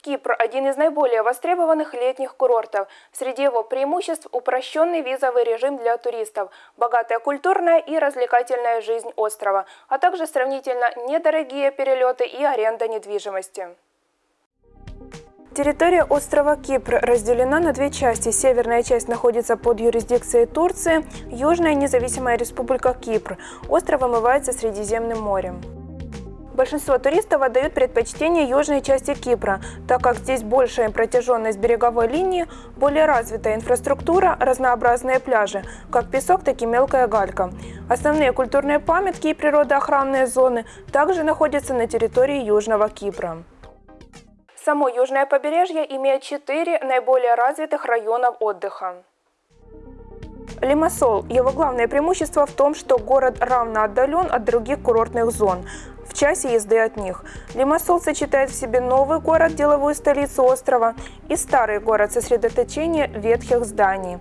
Кипр – один из наиболее востребованных летних курортов. Среди его преимуществ – упрощенный визовый режим для туристов, богатая культурная и развлекательная жизнь острова, а также сравнительно недорогие перелеты и аренда недвижимости. Территория острова Кипр разделена на две части. Северная часть находится под юрисдикцией Турции, Южная независимая республика Кипр. Остров омывается Средиземным морем. Большинство туристов отдают предпочтение южной части Кипра, так как здесь большая протяженность береговой линии, более развитая инфраструктура, разнообразные пляжи, как песок, так и мелкая галька. Основные культурные памятки и природоохранные зоны также находятся на территории Южного Кипра. Само южное побережье имеет четыре наиболее развитых районов отдыха. Лимассол. Его главное преимущество в том, что город равно отдален от других курортных зон в часе езды от них. Лимассол сочетает в себе новый город, деловую столицу острова, и старый город сосредоточение ветхих зданий.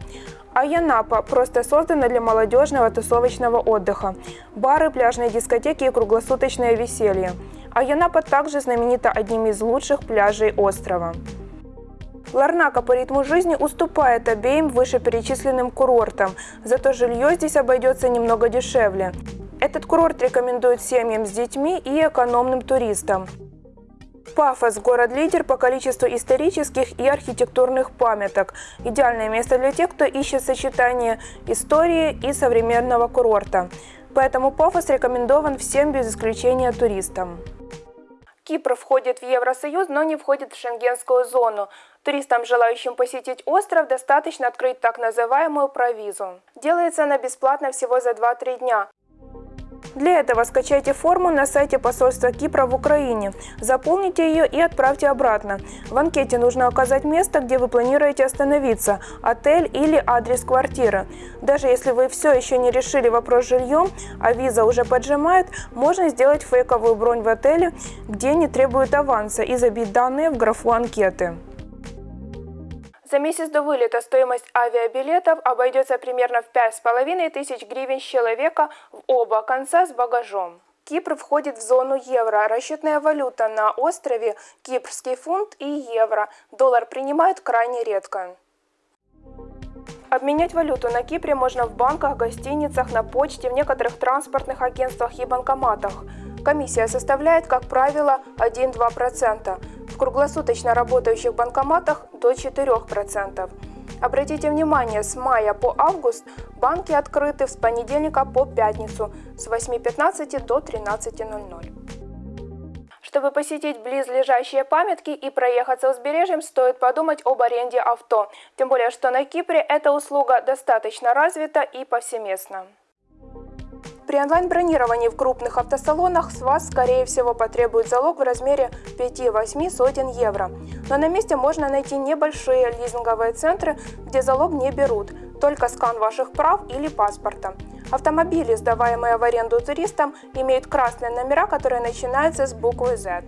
А Янапа просто создана для молодежного тусовочного отдыха. Бары, пляжные дискотеки и круглосуточное веселье. А Янапа также знаменита одним из лучших пляжей острова. Ларнака по ритму жизни уступает обеим вышеперечисленным курортам, зато жилье здесь обойдется немного дешевле. Этот курорт рекомендуют семьям с детьми и экономным туристам. Пафос – город-лидер по количеству исторических и архитектурных памяток. Идеальное место для тех, кто ищет сочетание истории и современного курорта. Поэтому Пафос рекомендован всем без исключения туристам. Кипр входит в Евросоюз, но не входит в шенгенскую зону. Туристам, желающим посетить остров, достаточно открыть так называемую провизу. Делается она бесплатно всего за 2-3 дня. Для этого скачайте форму на сайте посольства Кипра в Украине, заполните ее и отправьте обратно. В анкете нужно указать место, где вы планируете остановиться, отель или адрес квартиры. Даже если вы все еще не решили вопрос с жильем, а виза уже поджимает, можно сделать фейковую бронь в отеле, где не требуют аванса и забить данные в графу анкеты. За месяц до вылета стоимость авиабилетов обойдется примерно в 5,5 тысяч гривен с человека в оба конца с багажом. Кипр входит в зону евро. Расчетная валюта на острове – кипрский фунт и евро. Доллар принимают крайне редко. Обменять валюту на Кипре можно в банках, гостиницах, на почте, в некоторых транспортных агентствах и банкоматах. Комиссия составляет, как правило, 1-2% круглосуточно работающих банкоматах до 4%. Обратите внимание, с мая по август банки открыты с понедельника по пятницу с 8.15 до 13.00. Чтобы посетить близлежащие памятки и проехаться узбережьем, стоит подумать об аренде авто. Тем более, что на Кипре эта услуга достаточно развита и повсеместна. При онлайн-бронировании в крупных автосалонах с вас, скорее всего, потребует залог в размере 5-8 сотен евро. Но на месте можно найти небольшие лизинговые центры, где залог не берут, только скан ваших прав или паспорта. Автомобили, сдаваемые в аренду туристам, имеют красные номера, которые начинаются с буквы Z.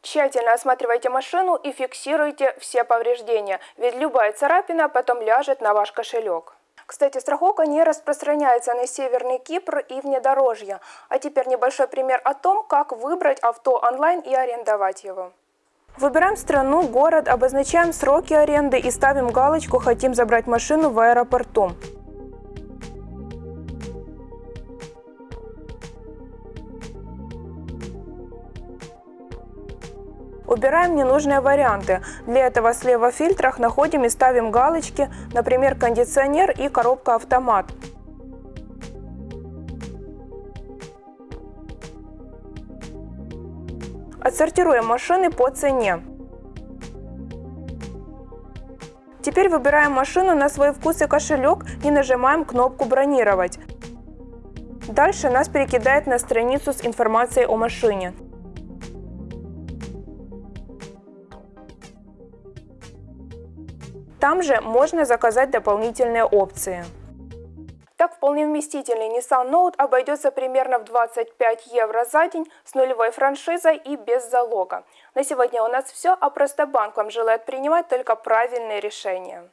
Тщательно осматривайте машину и фиксируйте все повреждения, ведь любая царапина потом ляжет на ваш кошелек. Кстати, страховка не распространяется на Северный Кипр и внедорожье. А теперь небольшой пример о том, как выбрать авто онлайн и арендовать его. Выбираем страну, город, обозначаем сроки аренды и ставим галочку «Хотим забрать машину в аэропорту». Убираем ненужные варианты. Для этого слева в фильтрах находим и ставим галочки, например, кондиционер и коробка автомат. Отсортируем машины по цене. Теперь выбираем машину на свой вкус и кошелек и нажимаем кнопку «Бронировать». Дальше нас перекидает на страницу с информацией о машине. Там же можно заказать дополнительные опции. Так, вполне вместительный Nissan Note обойдется примерно в 25 евро за день с нулевой франшизой и без залога. На сегодня у нас все, а просто банк вам желает принимать только правильные решения.